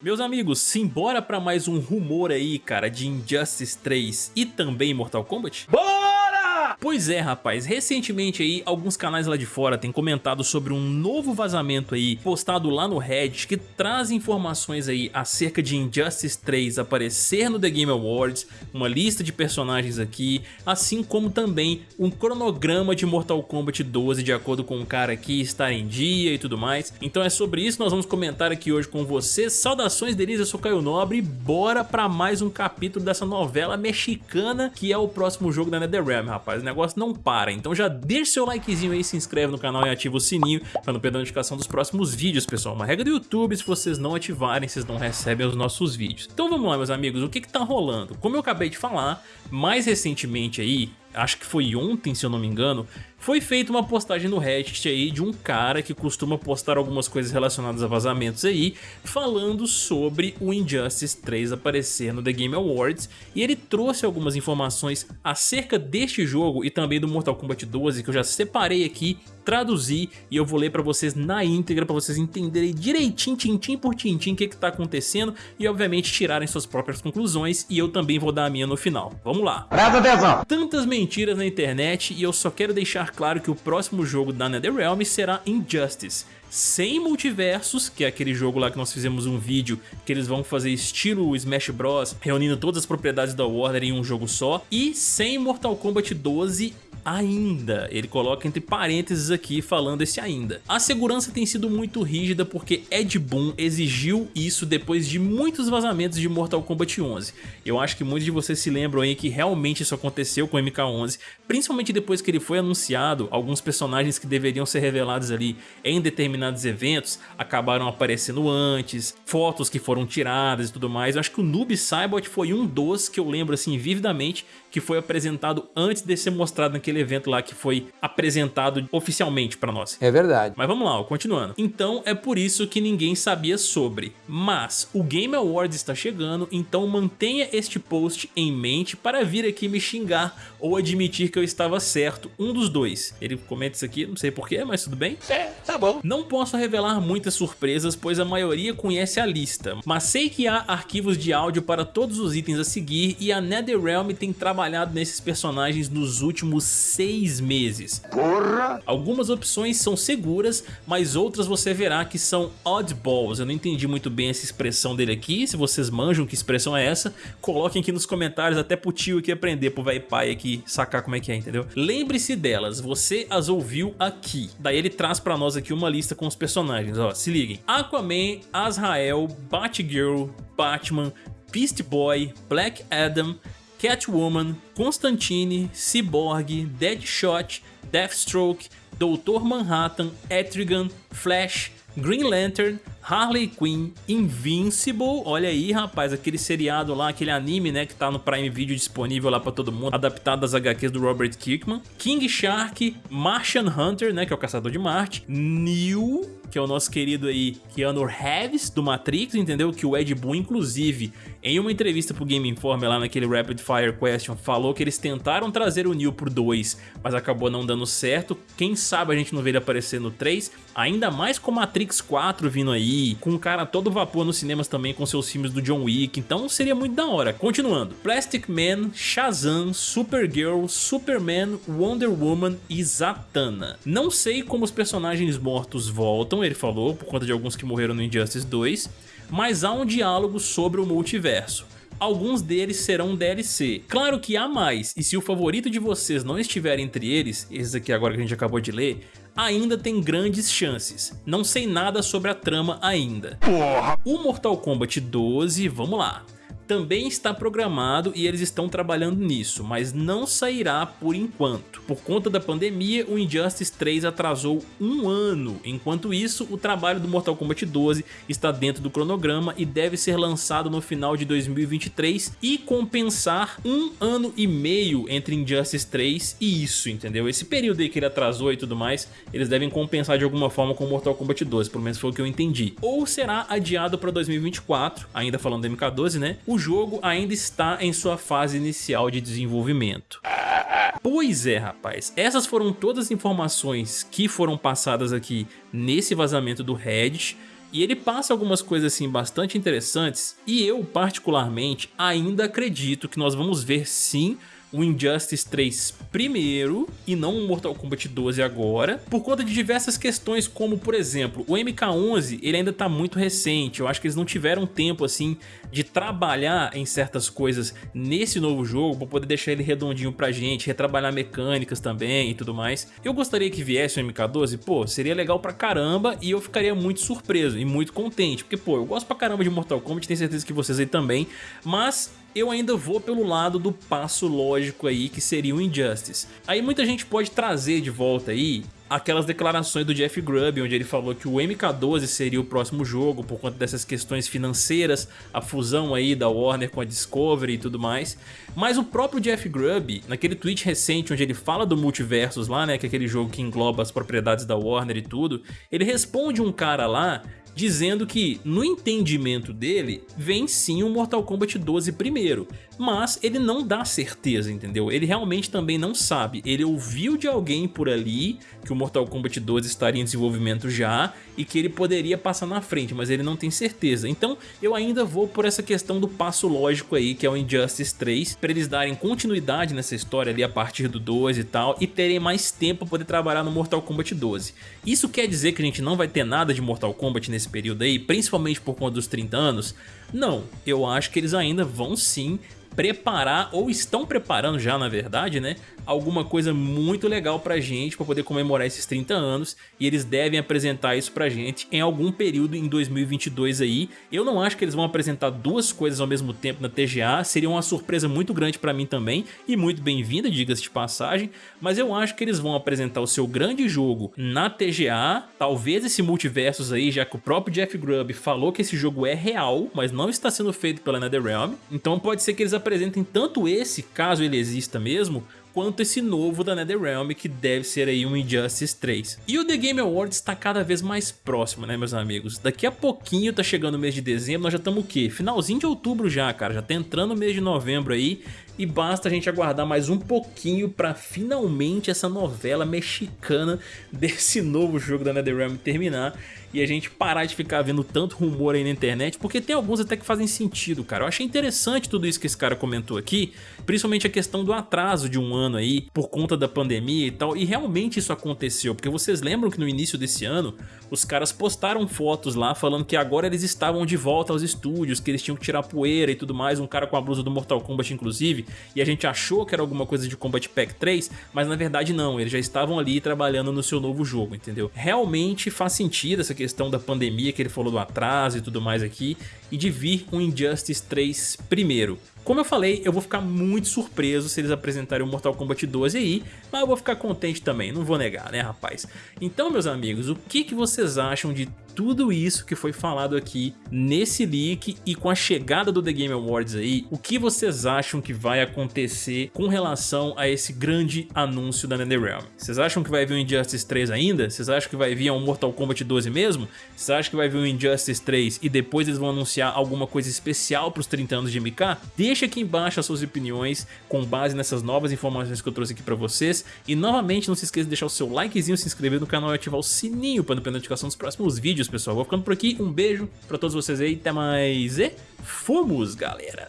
Meus amigos, simbora pra mais um rumor aí, cara, de Injustice 3 e também Mortal Kombat? Pois é, rapaz, recentemente aí alguns canais lá de fora têm comentado sobre um novo vazamento aí postado lá no Reddit que traz informações aí acerca de Injustice 3 aparecer no The Game Awards, uma lista de personagens aqui, assim como também um cronograma de Mortal Kombat 12 de acordo com o cara aqui estar em dia e tudo mais. Então é sobre isso nós vamos comentar aqui hoje com vocês. Saudações deles, eu sou Caio Nobre e bora pra mais um capítulo dessa novela mexicana que é o próximo jogo da NetherRealm, rapaz negócio não para. Então já deixa seu likezinho aí, se inscreve no canal e ativa o sininho para não perder a notificação dos próximos vídeos, pessoal. Uma regra do YouTube, se vocês não ativarem, vocês não recebem os nossos vídeos. Então vamos lá, meus amigos, o que que tá rolando? Como eu acabei de falar, mais recentemente aí, acho que foi ontem, se eu não me engano, foi feita uma postagem no Reddit aí de um cara que costuma postar algumas coisas relacionadas a vazamentos aí, falando sobre o Injustice 3 aparecer no The Game Awards, e ele trouxe algumas informações acerca deste jogo e também do Mortal Kombat 12 que eu já separei aqui, traduzi e eu vou ler pra vocês na íntegra pra vocês entenderem direitinho, tintim por tintim, o que que tá acontecendo e obviamente tirarem suas próprias conclusões e eu também vou dar a minha no final. Vamos lá. Presta atenção! Tantas mentiras na internet e eu só quero deixar claro que o próximo jogo da NetherRealm será Injustice, sem multiversos, que é aquele jogo lá que nós fizemos um vídeo que eles vão fazer estilo Smash Bros, reunindo todas as propriedades da Warner em um jogo só, e sem Mortal Kombat 12 ainda. Ele coloca entre parênteses aqui falando esse ainda. A segurança tem sido muito rígida porque Ed Boon exigiu isso depois de muitos vazamentos de Mortal Kombat 11. Eu acho que muitos de vocês se lembram aí que realmente isso aconteceu com o MK11, principalmente depois que ele foi anunciado, alguns personagens que deveriam ser revelados ali em determinados eventos acabaram aparecendo antes, fotos que foram tiradas e tudo mais. Eu acho que o Noob Saibot foi um dos que eu lembro assim vividamente que foi apresentado antes de ser mostrado naquele aquele evento lá que foi apresentado oficialmente pra nós. É verdade. Mas vamos lá, continuando. Então é por isso que ninguém sabia sobre. Mas o Game Awards está chegando, então mantenha este post em mente para vir aqui me xingar ou admitir que eu estava certo, um dos dois. Ele comenta isso aqui, não sei porquê, mas tudo bem. É, tá bom. Não posso revelar muitas surpresas, pois a maioria conhece a lista, mas sei que há arquivos de áudio para todos os itens a seguir e a NetherRealm tem trabalhado nesses personagens nos últimos seis meses. Porra! Algumas opções são seguras, mas outras você verá que são oddballs. Eu não entendi muito bem essa expressão dele aqui, se vocês manjam que expressão é essa, coloquem aqui nos comentários até pro tio aqui aprender, pro velho pai aqui sacar como é que é, entendeu? Lembre-se delas, você as ouviu aqui. Daí ele traz pra nós aqui uma lista com os personagens, ó, se liguem. Aquaman, Azrael, Batgirl, Batman, Beast Boy, Black Adam, Catwoman, Constantine, Cyborg, Deadshot, Deathstroke, Doutor Manhattan, Etrigan, Flash, Green Lantern, Harley Quinn, Invincible, olha aí rapaz, aquele seriado lá, aquele anime né, que tá no Prime Video disponível lá pra todo mundo, adaptado das HQs do Robert Kirkman, King Shark, Martian Hunter, né, que é o Caçador de Marte, Neo, que é o nosso querido aí Keanu Reeves do Matrix, entendeu? Que o Ed Boon, inclusive, em uma entrevista pro Game Informer lá naquele Rapid Fire Question, falou que eles tentaram trazer o Neo pro 2, mas acabou não dando certo. Quem sabe a gente não vê ele aparecer no 3, ainda mais com Matrix 4 vindo aí, com um cara todo vapor nos cinemas também com seus filmes do John Wick, então seria muito da hora. Continuando, Plastic Man, Shazam, Supergirl, Superman, Wonder Woman e Zatanna. Não sei como os personagens mortos voltam, ele falou, por conta de alguns que morreram no Injustice 2, mas há um diálogo sobre o multiverso. Alguns deles serão DLC. Claro que há mais, e se o favorito de vocês não estiver entre eles, esses aqui agora que a gente acabou de ler, ainda tem grandes chances. Não sei nada sobre a trama ainda. Porra. O Mortal Kombat 12, vamos lá também está programado e eles estão trabalhando nisso, mas não sairá por enquanto. Por conta da pandemia, o Injustice 3 atrasou um ano. Enquanto isso, o trabalho do Mortal Kombat 12 está dentro do cronograma e deve ser lançado no final de 2023 e compensar um ano e meio entre Injustice 3 e isso, entendeu? Esse período aí que ele atrasou e tudo mais, eles devem compensar de alguma forma com Mortal Kombat 12, pelo menos foi o que eu entendi. Ou será adiado para 2024, ainda falando do MK12, né? O o jogo ainda está em sua fase inicial de desenvolvimento. Pois é, rapaz. Essas foram todas as informações que foram passadas aqui nesse vazamento do Reddit. E ele passa algumas coisas assim bastante interessantes e eu particularmente ainda acredito que nós vamos ver sim o Injustice 3 primeiro e não o Mortal Kombat 12 agora, por conta de diversas questões como, por exemplo, o MK11 ele ainda tá muito recente, eu acho que eles não tiveram tempo assim de trabalhar em certas coisas nesse novo jogo para poder deixar ele redondinho pra gente, retrabalhar mecânicas também e tudo mais. Eu gostaria que viesse o MK12, pô, seria legal pra caramba e eu ficaria muito surpreso e muito contente, porque pô, eu gosto pra caramba de Mortal Kombat, tenho certeza que vocês aí também, mas eu ainda vou pelo lado do passo lógico aí que seria o Injustice. Aí muita gente pode trazer de volta aí aquelas declarações do Jeff Grubb, onde ele falou que o MK12 seria o próximo jogo por conta dessas questões financeiras, a fusão aí da Warner com a Discovery e tudo mais. Mas o próprio Jeff Grubb, naquele tweet recente onde ele fala do Multiversus lá, né, que é aquele jogo que engloba as propriedades da Warner e tudo, ele responde um cara lá dizendo que, no entendimento dele, vem sim o Mortal Kombat 12 primeiro, mas ele não dá certeza, entendeu? Ele realmente também não sabe, ele ouviu de alguém por ali que o Mortal Kombat 12 estaria em desenvolvimento já e que ele poderia passar na frente, mas ele não tem certeza. Então eu ainda vou por essa questão do passo lógico aí, que é o Injustice 3, para eles darem continuidade nessa história ali a partir do 12 e tal, e terem mais tempo para poder trabalhar no Mortal Kombat 12. Isso quer dizer que a gente não vai ter nada de Mortal Kombat nesse período aí, principalmente por conta dos 30 anos? Não, eu acho que eles ainda vão sim preparar, ou estão preparando já na verdade, né, alguma coisa muito legal pra gente pra poder comemorar esses 30 anos e eles devem apresentar isso pra gente em algum período em 2022 aí. Eu não acho que eles vão apresentar duas coisas ao mesmo tempo na TGA, seria uma surpresa muito grande pra mim também e muito bem-vinda, diga-se de passagem, mas eu acho que eles vão apresentar o seu grande jogo na TGA, talvez esse multiversos aí, já que o próprio Jeff Grubb falou que esse jogo é real, mas não está sendo feito pela NetherRealm, então pode ser que eles apresentem tanto esse, caso ele exista mesmo, quanto esse novo da NetherRealm que deve ser aí um Injustice 3. E o The Game Awards está cada vez mais próximo, né meus amigos? Daqui a pouquinho tá chegando o mês de dezembro, nós já estamos o quê? Finalzinho de outubro já, cara, já tá entrando o mês de novembro aí e basta a gente aguardar mais um pouquinho para finalmente essa novela mexicana desse novo jogo da NetherRealm terminar e a gente parar de ficar vendo tanto rumor aí na internet, porque tem alguns até que fazem sentido, cara. Eu achei interessante tudo isso que esse cara comentou aqui, principalmente a questão do atraso de um ano aí, por conta da pandemia e tal, e realmente isso aconteceu, porque vocês lembram que no início desse ano, os caras postaram fotos lá falando que agora eles estavam de volta aos estúdios, que eles tinham que tirar poeira e tudo mais, um cara com a blusa do Mortal Kombat inclusive, e a gente achou que era alguma coisa de Combat Pack 3, mas na verdade não, eles já estavam ali trabalhando no seu novo jogo, entendeu? Realmente faz sentido essa questão da pandemia que ele falou do atraso e tudo mais aqui, e de vir um Injustice 3 primeiro. Como eu falei, eu vou ficar muito surpreso se eles apresentarem o Mortal Kombat 12 aí, mas eu vou ficar contente também, não vou negar, né rapaz? Então meus amigos, o que, que vocês acham de tudo isso que foi falado aqui nesse leak e com a chegada do The Game Awards aí, o que vocês acham que vai acontecer com relação a esse grande anúncio da NetherRealm? Vocês acham que vai vir um Injustice 3 ainda? Vocês acham que vai vir um Mortal Kombat 12 mesmo? Vocês acham que vai vir um Injustice 3 e depois eles vão anunciar alguma coisa especial para os 30 anos de MK? Deixa aqui embaixo as suas opiniões com base nessas novas informações que eu trouxe aqui para vocês e novamente não se esqueça de deixar o seu likezinho, se inscrever no canal e ativar o sininho para não perder notificação dos próximos vídeos pessoal. Vou ficando por aqui. Um beijo pra todos vocês aí. Até mais e fomos, galera!